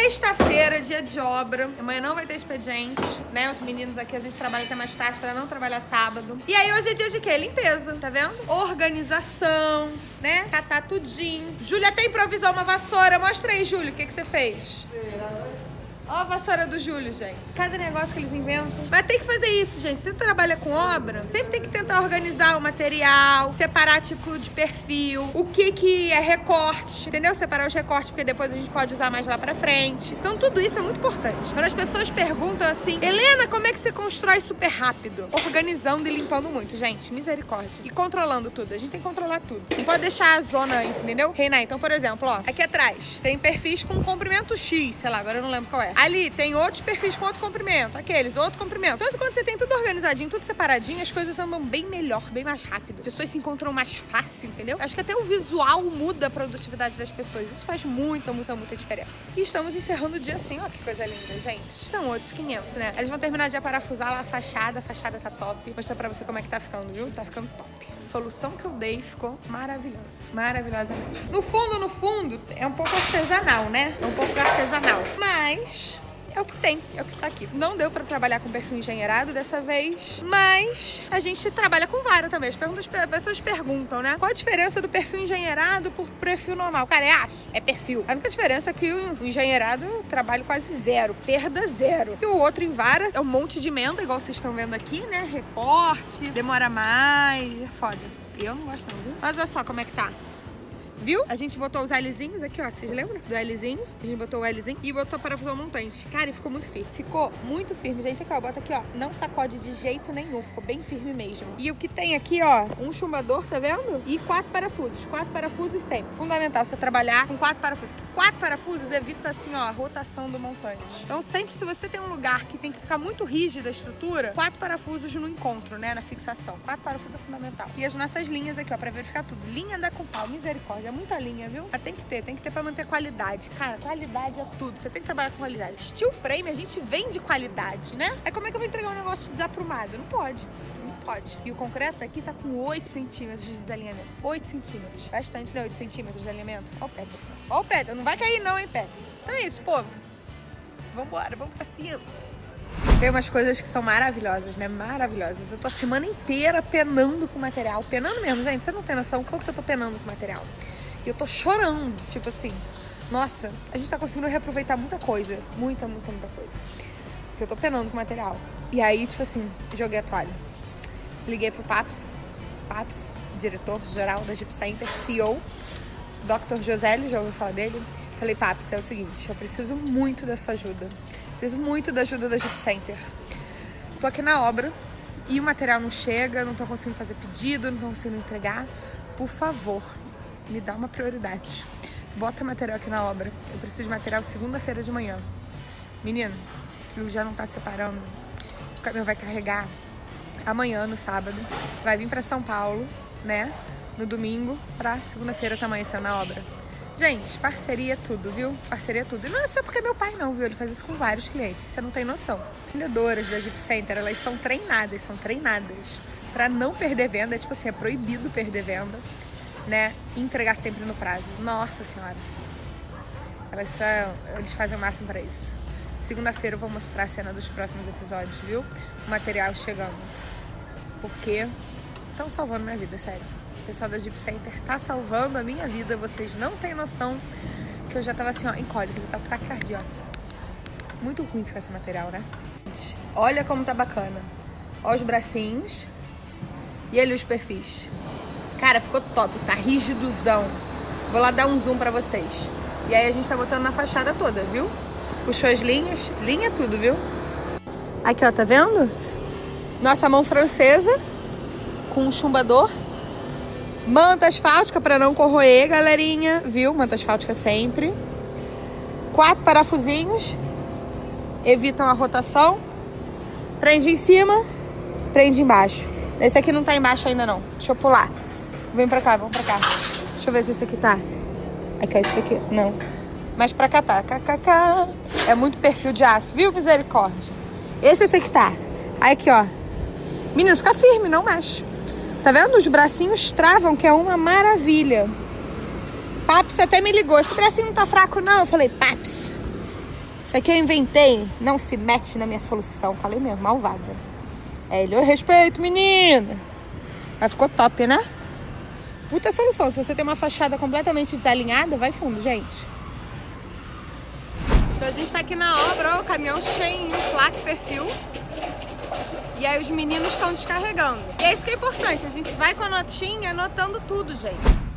Sexta-feira, dia de obra. Amanhã não vai ter expediente, né? Os meninos aqui, a gente trabalha até mais tarde pra não trabalhar sábado. E aí, hoje é dia de quê? Limpeza, tá vendo? Organização, né? Catar tudinho. Júlia até improvisou uma vassoura. Mostra aí, Júlio, o que, que você fez. Ó a vassoura do Júlio, gente. Cada negócio que eles inventam. Mas tem que fazer isso, gente. Você trabalha com obra, sempre tem que tentar organizar o material, separar tipo de perfil, o que que é recorte, entendeu? Separar os recortes, porque depois a gente pode usar mais lá pra frente. Então tudo isso é muito importante. Quando as pessoas perguntam assim, Helena, como é que você constrói super rápido? Organizando e limpando muito, gente. Misericórdia. E controlando tudo. A gente tem que controlar tudo. Não pode deixar a zona, entendeu? Reinar. Então, por exemplo, ó, aqui atrás tem perfis com comprimento X, sei lá, agora eu não lembro qual é. Ali tem outros perfis com outro comprimento, aqueles, outro comprimento. Então, quando você tem tudo organizadinho, tudo separadinho, as coisas andam bem melhor, bem mais rápido. As pessoas se encontram mais fácil, entendeu? Acho que até o visual muda a produtividade das pessoas. Isso faz muita, muita, muita diferença. E estamos encerrando o dia assim, ó, que coisa linda, gente. São outros 500, né? Eles vão terminar de parafusar lá a fachada, a fachada tá top. Mostrar pra você como é que tá ficando, viu? Tá ficando top. A solução que eu dei ficou maravilhosa. Maravilhosa mesmo. No fundo, no fundo, é um pouco artesanal, né? É um pouco artesanal. Mas é o que tem, é o que tá aqui. Não deu pra trabalhar com perfil engenheirado dessa vez, mas a gente trabalha com vara também. As, perguntas, as pessoas perguntam, né? Qual a diferença do perfil engenheirado por perfil normal? Cara, é aço, é perfil. A única diferença é que o engenheirado eu trabalho quase zero, perda zero. E o outro em vara é um monte de emenda, igual vocês estão vendo aqui, né? Recorte, demora mais, é foda. Eu não gosto não, viu? Mas olha só como é que tá. Viu? A gente botou os Lzinhos aqui, ó. Vocês lembram do Lzinho? A gente botou o Lzinho e botou parafusão montante. Cara, e ficou muito firme. Ficou muito firme. Gente, aqui, ó. Bota aqui, ó. Não sacode de jeito nenhum. Ficou bem firme mesmo. E o que tem aqui, ó, um chumbador, tá vendo? E quatro parafusos. Quatro parafusos sempre. Fundamental você trabalhar com quatro parafusos. Quatro parafusos evita, assim, ó, a rotação do montante. Então, sempre se você tem um lugar que tem que ficar muito rígida a estrutura, quatro parafusos no encontro, né? Na fixação. Quatro parafusos é fundamental. E as nossas linhas aqui, ó, pra verificar tudo. Linha da Compal, misericórdia. É muita linha, viu? Mas tem que ter, tem que ter pra manter qualidade. Cara, qualidade é tudo. Você tem que trabalhar com qualidade. Steel frame, a gente vende qualidade, né? É como é que eu vou entregar um negócio desaprumado? Não pode. Pode. E o concreto aqui tá com 8 centímetros de desalinhamento. 8 centímetros. Bastante, né? 8 centímetros de alinhamento. Ó o Peterson. Ó o Peterson. Não vai cair não, hein, Peterson? Então é isso, povo. Vambora, vamos pra cima. Tem umas coisas que são maravilhosas, né? Maravilhosas. Eu tô a semana inteira penando com material. Penando mesmo, gente. Você não tem noção quanto que eu tô penando com material. E eu tô chorando, tipo assim. Nossa, a gente tá conseguindo reaproveitar muita coisa. Muita, muita, muita coisa. Porque eu tô penando com material. E aí, tipo assim, joguei a toalha. Liguei pro Paps. Paps, diretor-geral da Jeep Center, CEO. Dr. Joselli, já ouviu falar dele? Falei, Paps, é o seguinte, eu preciso muito da sua ajuda. Preciso muito da ajuda da Jeep Center. Tô aqui na obra e o material não chega, não tô conseguindo fazer pedido, não tô conseguindo entregar. Por favor, me dá uma prioridade. Bota material aqui na obra. Eu preciso de material segunda-feira de manhã. Menino, o já não tá separando. O caminhão vai carregar amanhã, no sábado. Vai vir pra São Paulo, né? No domingo, pra segunda-feira tá amanhecendo na obra. Gente, parceria é tudo, viu? Parceria é tudo. E não é só porque é meu pai não, viu? Ele faz isso com vários clientes. Você não tem noção. Vendedoras da Jeep Center, elas são treinadas, são treinadas pra não perder venda. É tipo assim, é proibido perder venda né, entregar sempre no prazo. Nossa senhora. Elas são, eles fazem o máximo para isso. Segunda-feira eu vou mostrar a cena dos próximos episódios, viu? O material chegando. Porque estão salvando minha vida, sério. O pessoal da Jeep Center tá salvando a minha vida. Vocês não têm noção que eu já tava assim, ó, em cólica, eu tava taquicardia, ó. Muito ruim ficar esse material, né? Olha como tá bacana. Ó os bracinhos. E ali os perfis. Cara, ficou top, tá rigidozão. Vou lá dar um zoom pra vocês. E aí a gente tá botando na fachada toda, viu? Puxou as linhas, linha tudo, viu? Aqui, ó, tá vendo? Nossa mão francesa com um chumbador. Manta asfáltica pra não corroer, galerinha, viu? Manta asfáltica sempre. Quatro parafusinhos. Evitam a rotação. Prende em cima, prende embaixo. Esse aqui não tá embaixo ainda não. Deixa eu pular. Vem pra cá, vamos pra cá. Deixa eu ver se esse aqui tá. Aqui, esse aqui. Não. Mas pra cá tá. KKK. É muito perfil de aço, viu? Misericórdia. Esse, esse aqui tá. Aí aqui, ó. Menino, fica firme, não mexe. Tá vendo? Os bracinhos travam, que é uma maravilha. Paps até me ligou. Esse bracinho não tá fraco, não. Eu falei, Paps, Isso aqui eu inventei, não se mete na minha solução. Falei mesmo, malvada. É, ele, eu respeito, menina. Mas ficou top, né? Puta solução. Se você tem uma fachada completamente desalinhada, vai fundo, gente. Então a gente tá aqui na obra, ó, o caminhão cheio, placa, perfil. E aí os meninos estão descarregando. E é isso que é importante, a gente vai com a notinha anotando tudo, gente.